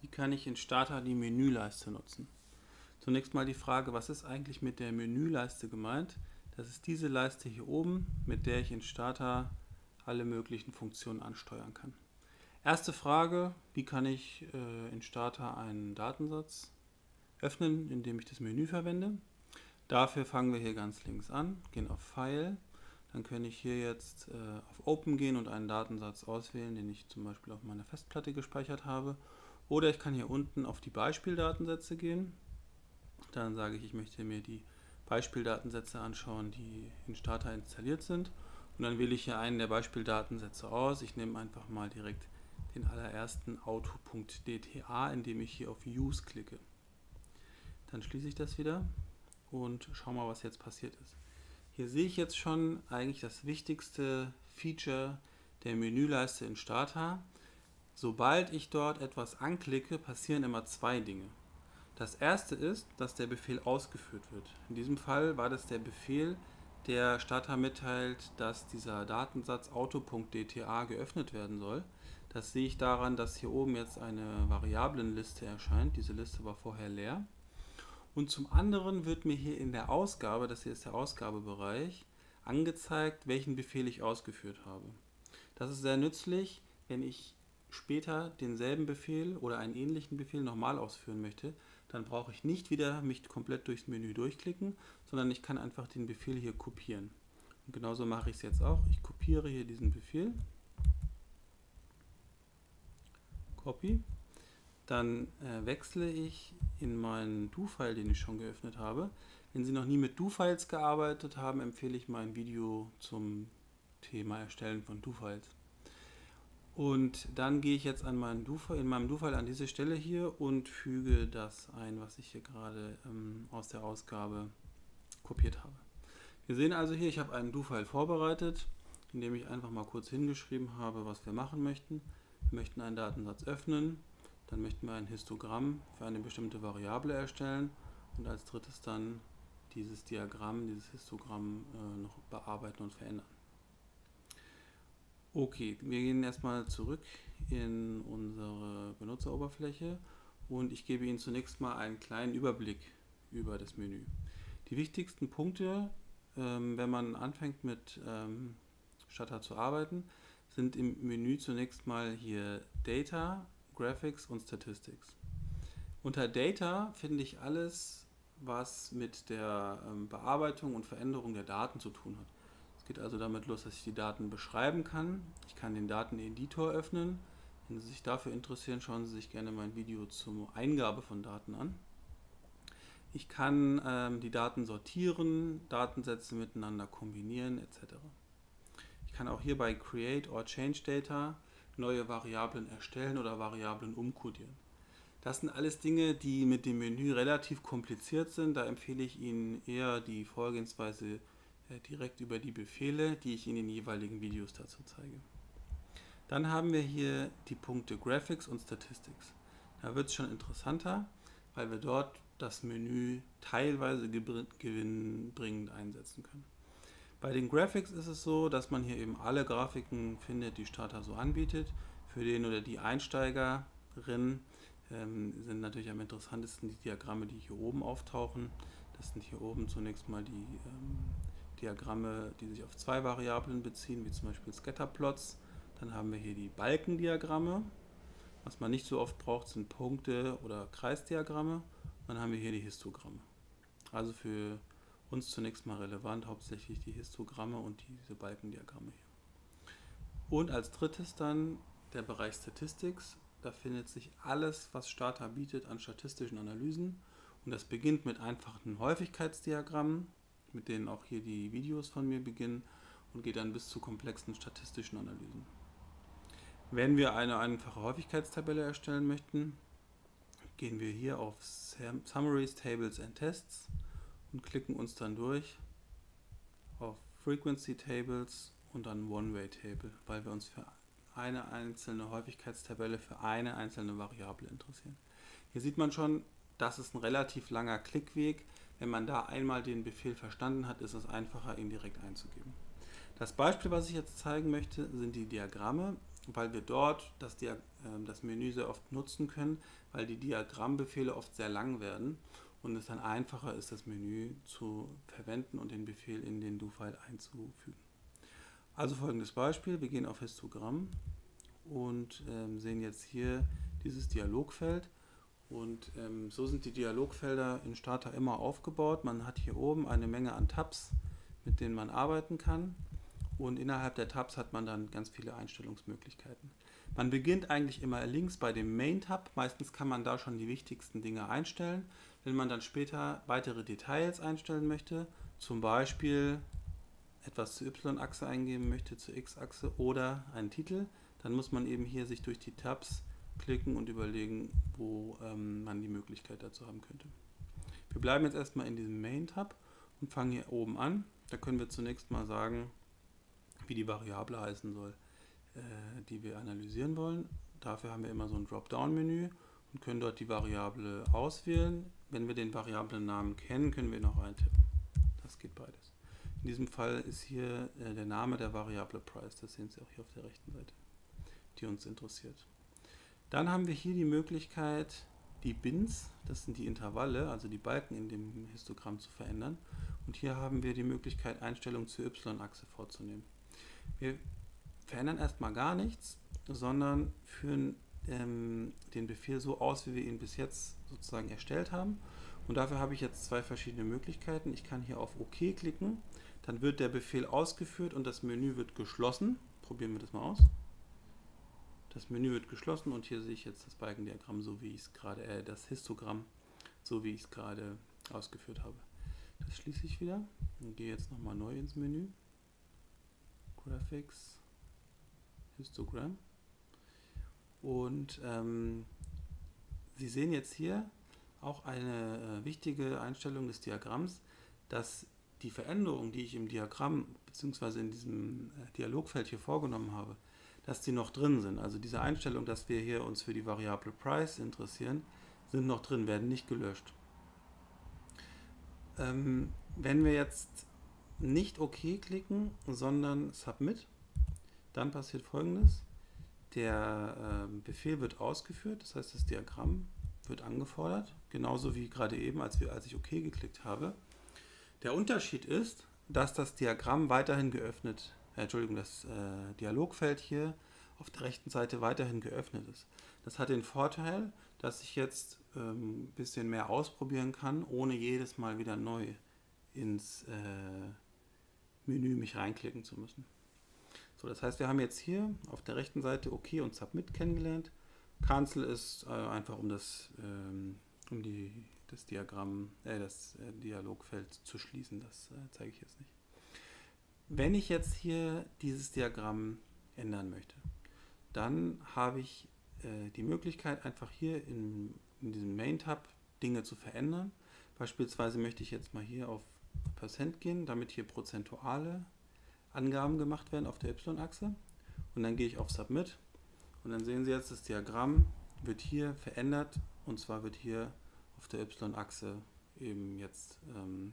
Wie kann ich in Starter die Menüleiste nutzen? Zunächst mal die Frage, was ist eigentlich mit der Menüleiste gemeint? Das ist diese Leiste hier oben, mit der ich in Starter alle möglichen Funktionen ansteuern kann. Erste Frage, wie kann ich äh, in Starter einen Datensatz öffnen, indem ich das Menü verwende? Dafür fangen wir hier ganz links an, gehen auf File, dann kann ich hier jetzt äh, auf Open gehen und einen Datensatz auswählen, den ich zum Beispiel auf meiner Festplatte gespeichert habe oder ich kann hier unten auf die Beispieldatensätze gehen. Dann sage ich, ich möchte mir die Beispieldatensätze anschauen, die in Starter installiert sind. Und dann wähle ich hier einen der Beispieldatensätze aus. Ich nehme einfach mal direkt den allerersten auto.dta, indem ich hier auf Use klicke. Dann schließe ich das wieder und schaue mal, was jetzt passiert ist. Hier sehe ich jetzt schon eigentlich das wichtigste Feature der Menüleiste in Starter. Sobald ich dort etwas anklicke, passieren immer zwei Dinge. Das erste ist, dass der Befehl ausgeführt wird. In diesem Fall war das der Befehl, der Starter mitteilt, dass dieser Datensatz auto.dta geöffnet werden soll. Das sehe ich daran, dass hier oben jetzt eine Variablenliste erscheint. Diese Liste war vorher leer. Und zum anderen wird mir hier in der Ausgabe, das hier ist der Ausgabebereich, angezeigt, welchen Befehl ich ausgeführt habe. Das ist sehr nützlich, wenn ich später denselben Befehl oder einen ähnlichen Befehl nochmal ausführen möchte, dann brauche ich nicht wieder mich komplett durchs Menü durchklicken, sondern ich kann einfach den Befehl hier kopieren. Und genauso mache ich es jetzt auch. Ich kopiere hier diesen Befehl. Copy. Dann äh, wechsle ich in meinen Do-File, den ich schon geöffnet habe. Wenn Sie noch nie mit Do-Files gearbeitet haben, empfehle ich mein Video zum Thema Erstellen von Do-Files. Und dann gehe ich jetzt an meinen in meinem Do-File an diese Stelle hier und füge das ein, was ich hier gerade ähm, aus der Ausgabe kopiert habe. Wir sehen also hier, ich habe einen Do-File vorbereitet, in dem ich einfach mal kurz hingeschrieben habe, was wir machen möchten. Wir möchten einen Datensatz öffnen, dann möchten wir ein Histogramm für eine bestimmte Variable erstellen und als drittes dann dieses Diagramm, dieses Histogramm äh, noch bearbeiten und verändern. Okay, wir gehen erstmal zurück in unsere Benutzeroberfläche und ich gebe Ihnen zunächst mal einen kleinen Überblick über das Menü. Die wichtigsten Punkte, ähm, wenn man anfängt mit ähm, Shutter zu arbeiten, sind im Menü zunächst mal hier Data, Graphics und Statistics. Unter Data finde ich alles, was mit der ähm, Bearbeitung und Veränderung der Daten zu tun hat geht also damit los, dass ich die Daten beschreiben kann. Ich kann den Dateneditor öffnen. Wenn Sie sich dafür interessieren, schauen Sie sich gerne mein Video zur Eingabe von Daten an. Ich kann ähm, die Daten sortieren, Datensätze miteinander kombinieren etc. Ich kann auch hier bei Create or Change Data neue Variablen erstellen oder Variablen umkodieren. Das sind alles Dinge, die mit dem Menü relativ kompliziert sind. Da empfehle ich Ihnen eher die Vorgehensweise direkt über die Befehle, die ich in den jeweiligen Videos dazu zeige. Dann haben wir hier die Punkte Graphics und Statistics. Da wird es schon interessanter, weil wir dort das Menü teilweise gewinnbringend einsetzen können. Bei den Graphics ist es so, dass man hier eben alle Grafiken findet, die Starter so anbietet. Für den oder die Einsteigerin ähm, sind natürlich am interessantesten die Diagramme, die hier oben auftauchen. Das sind hier oben zunächst mal die ähm, Diagramme, die sich auf zwei Variablen beziehen, wie zum Beispiel Scatterplots. Dann haben wir hier die Balkendiagramme. Was man nicht so oft braucht, sind Punkte oder Kreisdiagramme. Dann haben wir hier die Histogramme. Also für uns zunächst mal relevant, hauptsächlich die Histogramme und diese Balkendiagramme hier. Und als drittes dann der Bereich Statistics. Da findet sich alles, was Starter bietet an statistischen Analysen. Und das beginnt mit einfachen Häufigkeitsdiagrammen, mit denen auch hier die Videos von mir beginnen und geht dann bis zu komplexen statistischen Analysen. Wenn wir eine einfache Häufigkeitstabelle erstellen möchten, gehen wir hier auf Summaries, Tables and Tests und klicken uns dann durch auf Frequency Tables und dann One-Way Table, weil wir uns für eine einzelne Häufigkeitstabelle für eine einzelne Variable interessieren. Hier sieht man schon, das ist ein relativ langer Klickweg. Wenn man da einmal den Befehl verstanden hat, ist es einfacher, ihn direkt einzugeben. Das Beispiel, was ich jetzt zeigen möchte, sind die Diagramme. weil wir dort das, Dia äh, das Menü sehr oft nutzen können, weil die Diagrammbefehle oft sehr lang werden und es dann einfacher ist, das Menü zu verwenden und den Befehl in den Do-File einzufügen. Also folgendes Beispiel, wir gehen auf Histogramm und ähm, sehen jetzt hier dieses Dialogfeld und ähm, so sind die Dialogfelder in Starter immer aufgebaut. Man hat hier oben eine Menge an Tabs, mit denen man arbeiten kann und innerhalb der Tabs hat man dann ganz viele Einstellungsmöglichkeiten. Man beginnt eigentlich immer links bei dem Main-Tab. Meistens kann man da schon die wichtigsten Dinge einstellen. Wenn man dann später weitere Details einstellen möchte, zum Beispiel etwas zur Y-Achse eingeben möchte, zur X-Achse oder einen Titel, dann muss man eben hier sich durch die Tabs klicken und überlegen, wo ähm, man die Möglichkeit dazu haben könnte. Wir bleiben jetzt erstmal in diesem Main-Tab und fangen hier oben an. Da können wir zunächst mal sagen, wie die Variable heißen soll, äh, die wir analysieren wollen. Dafür haben wir immer so ein Dropdown-Menü und können dort die Variable auswählen. Wenn wir den Variablennamen kennen, können wir noch eintippen. Das geht beides. In diesem Fall ist hier äh, der Name der Variable Price, das sehen Sie auch hier auf der rechten Seite, die uns interessiert. Dann haben wir hier die Möglichkeit, die Bins, das sind die Intervalle, also die Balken in dem Histogramm zu verändern. Und hier haben wir die Möglichkeit, Einstellungen zur Y-Achse vorzunehmen. Wir verändern erstmal gar nichts, sondern führen ähm, den Befehl so aus, wie wir ihn bis jetzt sozusagen erstellt haben. Und dafür habe ich jetzt zwei verschiedene Möglichkeiten. Ich kann hier auf OK klicken, dann wird der Befehl ausgeführt und das Menü wird geschlossen. Probieren wir das mal aus. Das Menü wird geschlossen und hier sehe ich jetzt das Balkendiagramm, so wie ich es gerade, äh, das Histogramm, so wie ich es gerade ausgeführt habe. Das schließe ich wieder und gehe jetzt nochmal neu ins Menü. Graphics, Histogramm. Und ähm, Sie sehen jetzt hier auch eine äh, wichtige Einstellung des Diagramms, dass die Veränderungen, die ich im Diagramm bzw. in diesem äh, Dialogfeld hier vorgenommen habe, dass die noch drin sind. Also diese Einstellung, dass wir hier uns für die Variable Price interessieren, sind noch drin, werden nicht gelöscht. Ähm, wenn wir jetzt nicht OK klicken, sondern Submit, dann passiert folgendes. Der äh, Befehl wird ausgeführt, das heißt das Diagramm wird angefordert, genauso wie gerade eben, als, wir, als ich OK geklickt habe. Der Unterschied ist, dass das Diagramm weiterhin geöffnet, äh, Entschuldigung, das äh, Dialogfeld hier auf der rechten Seite weiterhin geöffnet ist. Das hat den Vorteil, dass ich jetzt ein ähm, bisschen mehr ausprobieren kann, ohne jedes Mal wieder neu ins äh, Menü mich reinklicken zu müssen. So, das heißt, wir haben jetzt hier auf der rechten Seite OK und Submit kennengelernt. Cancel ist äh, einfach um das, ähm, um die, das Diagramm, äh, das äh, Dialogfeld zu schließen. Das äh, zeige ich jetzt nicht. Wenn ich jetzt hier dieses Diagramm ändern möchte, dann habe ich äh, die Möglichkeit, einfach hier in, in diesem Main-Tab Dinge zu verändern. Beispielsweise möchte ich jetzt mal hier auf Percent gehen, damit hier prozentuale Angaben gemacht werden auf der Y-Achse. Und dann gehe ich auf Submit und dann sehen Sie jetzt, das Diagramm wird hier verändert und zwar wird hier auf der Y-Achse eben jetzt ähm,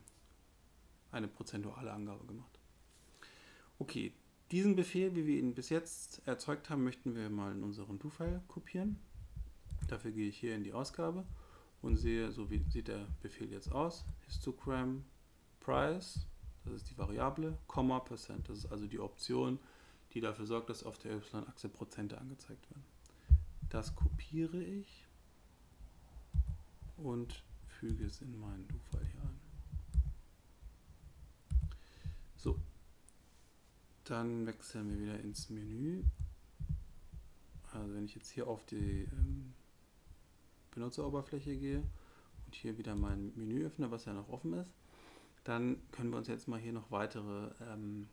eine prozentuale Angabe gemacht. Okay, diesen Befehl, wie wir ihn bis jetzt erzeugt haben, möchten wir mal in unseren Do-File kopieren. Dafür gehe ich hier in die Ausgabe und sehe, so wie sieht der Befehl jetzt aus. Histogram Price, das ist die Variable, Komma Percent, das ist also die Option, die dafür sorgt, dass auf der Y-Achse Prozente angezeigt werden. Das kopiere ich und füge es in meinen Do-File hier ein. So, dann wechseln wir wieder ins Menü. Also wenn ich jetzt hier auf die ähm, Benutzeroberfläche gehe und hier wieder mein Menü öffne, was ja noch offen ist, dann können wir uns jetzt mal hier noch weitere ähm,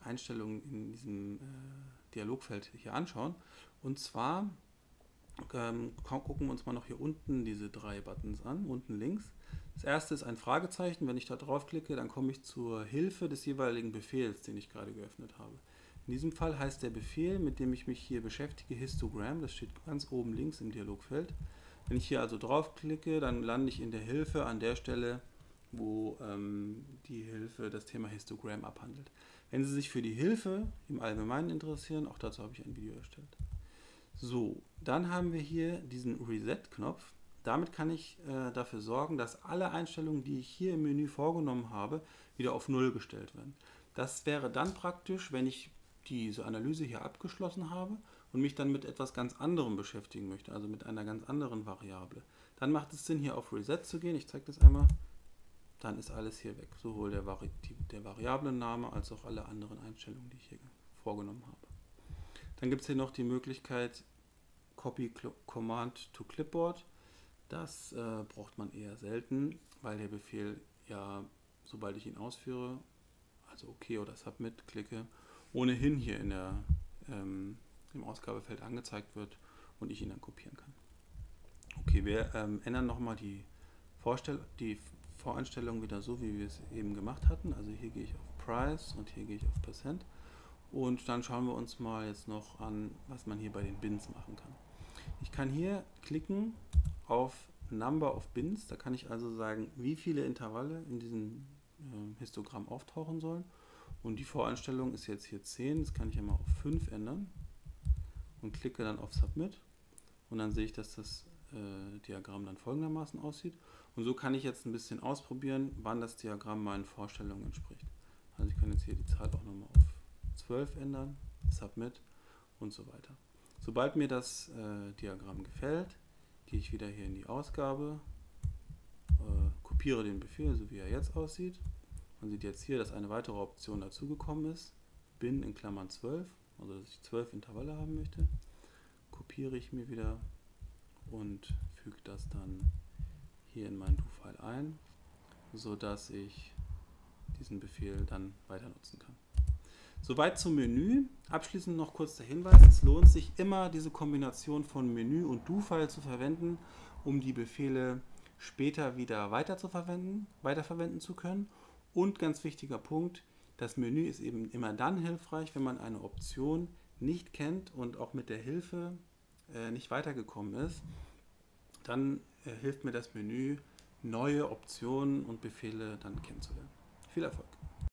Einstellungen in diesem äh, Dialogfeld hier anschauen. Und zwar ähm, gucken wir uns mal noch hier unten diese drei Buttons an, unten links. Das erste ist ein Fragezeichen. Wenn ich da draufklicke, dann komme ich zur Hilfe des jeweiligen Befehls, den ich gerade geöffnet habe. In diesem Fall heißt der Befehl, mit dem ich mich hier beschäftige, Histogram. Das steht ganz oben links im Dialogfeld. Wenn ich hier also draufklicke, dann lande ich in der Hilfe an der Stelle, wo ähm, die Hilfe das Thema Histogram abhandelt. Wenn Sie sich für die Hilfe im Allgemeinen interessieren, auch dazu habe ich ein Video erstellt. So, dann haben wir hier diesen Reset-Knopf. Damit kann ich äh, dafür sorgen, dass alle Einstellungen, die ich hier im Menü vorgenommen habe, wieder auf Null gestellt werden. Das wäre dann praktisch, wenn ich diese Analyse hier abgeschlossen habe und mich dann mit etwas ganz anderem beschäftigen möchte, also mit einer ganz anderen Variable. Dann macht es Sinn, hier auf Reset zu gehen. Ich zeige das einmal. Dann ist alles hier weg, sowohl der, Vari der Variablenname als auch alle anderen Einstellungen, die ich hier vorgenommen habe. Dann gibt es hier noch die Möglichkeit Copy Command to Clipboard. Das äh, braucht man eher selten, weil der Befehl ja, sobald ich ihn ausführe, also OK oder Submit klicke, ohnehin hier in der, ähm, im Ausgabefeld angezeigt wird und ich ihn dann kopieren kann. Okay, wir ähm, ändern nochmal die, die Voreinstellung wieder so, wie wir es eben gemacht hatten. Also hier gehe ich auf Price und hier gehe ich auf Percent. Und dann schauen wir uns mal jetzt noch an, was man hier bei den Bins machen kann. Ich kann hier klicken auf Number of Bins. Da kann ich also sagen, wie viele Intervalle in diesem äh, Histogramm auftauchen sollen. Und die Voreinstellung ist jetzt hier 10. Das kann ich einmal auf 5 ändern. Und klicke dann auf Submit. Und dann sehe ich, dass das äh, Diagramm dann folgendermaßen aussieht. Und so kann ich jetzt ein bisschen ausprobieren, wann das Diagramm meinen Vorstellungen entspricht. Also ich kann jetzt hier die Zahl auch nochmal auf 12 ändern, Submit und so weiter. Sobald mir das äh, Diagramm gefällt, gehe ich wieder hier in die Ausgabe, äh, kopiere den Befehl, so wie er jetzt aussieht. Man sieht jetzt hier, dass eine weitere Option dazugekommen ist. Bin in Klammern 12, also dass ich 12 Intervalle haben möchte. Kopiere ich mir wieder und füge das dann hier in meinen Do-File ein, sodass ich diesen Befehl dann weiter nutzen kann. Soweit zum Menü. Abschließend noch kurz der Hinweis, es lohnt sich immer diese Kombination von Menü und Do-File zu verwenden, um die Befehle später wieder weiter weiterverwenden zu können. Und ganz wichtiger Punkt, das Menü ist eben immer dann hilfreich, wenn man eine Option nicht kennt und auch mit der Hilfe äh, nicht weitergekommen ist. Dann äh, hilft mir das Menü, neue Optionen und Befehle dann kennenzulernen. Viel Erfolg!